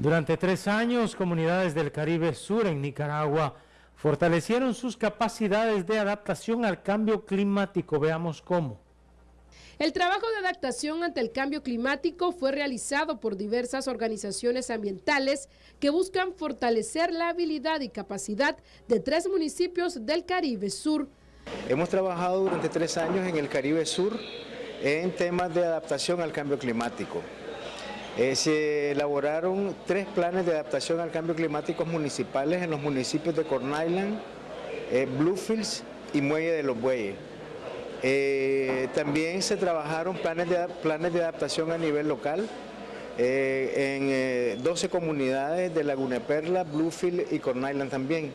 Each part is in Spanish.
Durante tres años, comunidades del Caribe Sur en Nicaragua fortalecieron sus capacidades de adaptación al cambio climático. Veamos cómo. El trabajo de adaptación ante el cambio climático fue realizado por diversas organizaciones ambientales que buscan fortalecer la habilidad y capacidad de tres municipios del Caribe Sur. Hemos trabajado durante tres años en el Caribe Sur en temas de adaptación al cambio climático. Eh, se elaboraron tres planes de adaptación al cambio climático municipales en los municipios de Corn Island, eh, Bluefields y Muelle de los Bueyes. Eh, también se trabajaron planes de, planes de adaptación a nivel local en 12 comunidades de Laguna Perla, Bluefield y Corn Island también.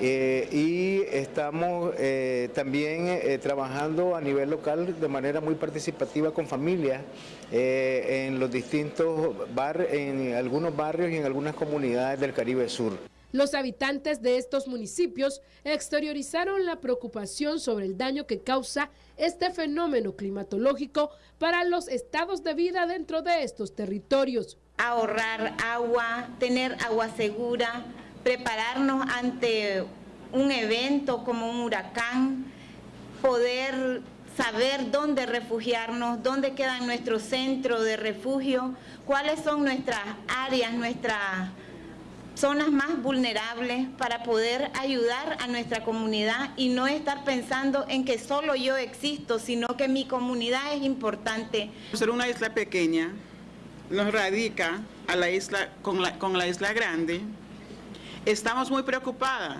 Eh, y estamos eh, también eh, trabajando a nivel local de manera muy participativa con familias en los distintos barrios, en algunos barrios y en algunas comunidades del Caribe Sur. Los habitantes de estos municipios exteriorizaron la preocupación sobre el daño que causa este fenómeno climatológico para los estados de vida dentro de estos territorios. Ahorrar agua, tener agua segura, prepararnos ante un evento como un huracán, poder saber dónde refugiarnos, dónde queda nuestro centro de refugio, cuáles son nuestras áreas, nuestras zonas más vulnerables para poder ayudar a nuestra comunidad y no estar pensando en que solo yo existo, sino que mi comunidad es importante. Ser una isla pequeña nos radica a la isla, con, la, con la isla grande, Estamos muy preocupadas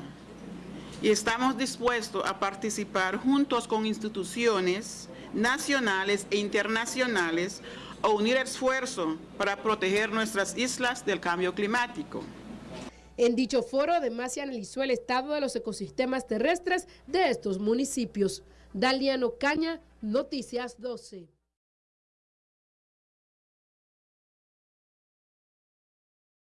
y estamos dispuestos a participar juntos con instituciones nacionales e internacionales a unir esfuerzo para proteger nuestras islas del cambio climático. En dicho foro, además se analizó el estado de los ecosistemas terrestres de estos municipios. Daliano Caña, Noticias 12.